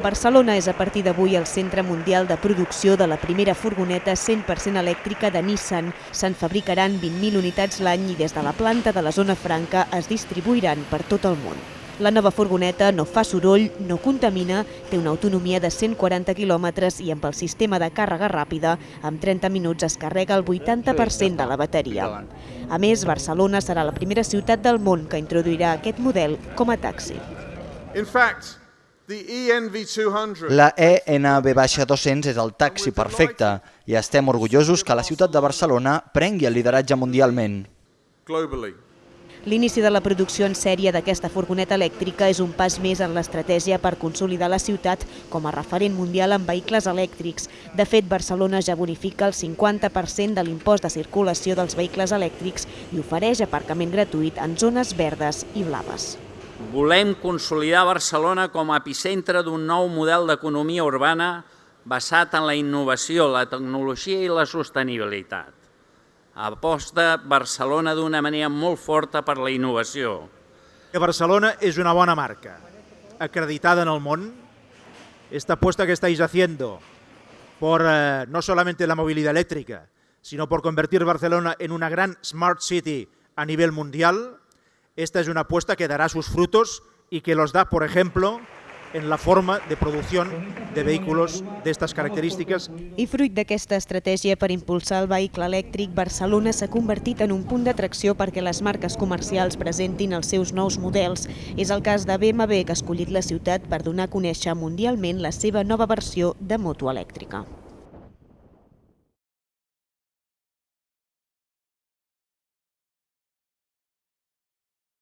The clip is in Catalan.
Barcelona és a partir d'avui el centre mundial de producció de la primera furgoneta 100% elèctrica de Nissan. Se'n fabricaran 20.000 unitats l'any i des de la planta de la zona franca es distribuiran per tot el món. La nova furgoneta no fa soroll, no contamina, té una autonomia de 140 quilòmetres i amb el sistema de càrrega ràpida, amb 30 minuts es carrega el 80% de la bateria. A més, Barcelona serà la primera ciutat del món que introduirà aquest model com a taxi. In fact, the ENV200 La E ENV-200 és el taxi perfecte i estem orgullosos que la ciutat de Barcelona prengui el lideratge mundialment. L'inici de la producció en sèrie d'aquesta furgoneta elèctrica és un pas més en l'estratègia per consolidar la ciutat com a referent mundial en vehicles elèctrics. De fet, Barcelona ja bonifica el 50% de l'impost de circulació dels vehicles elèctrics i ofereix aparcament gratuït en zones verdes i blaves. Volem consolidar Barcelona com a epicentre d'un nou model d'economia urbana basat en la innovació, la tecnologia i la sostenibilitat. Aposta Barcelona d'una manera molt forta per la innovació. que Barcelona es una buena marca, acreditada en el mundo. Esta apuesta que estáis haciendo por eh, no solamente la movilidad eléctrica, sino por convertir Barcelona en una gran smart city a nivel mundial, esta es una apuesta que dará sus frutos y que los da, por ejemplo, en la forma de producción de vehículos de estas características I fruit d'aquesta estratègia per impulsar el vehicle elèctric, Barcelona s'ha convertit en un punt d'atracció perquè les marques comercials presentin els seus nous models. És el cas de BMW, que ha escollit la ciutat per donar a conèixer mundialment la seva nova versió de moto elèctrica.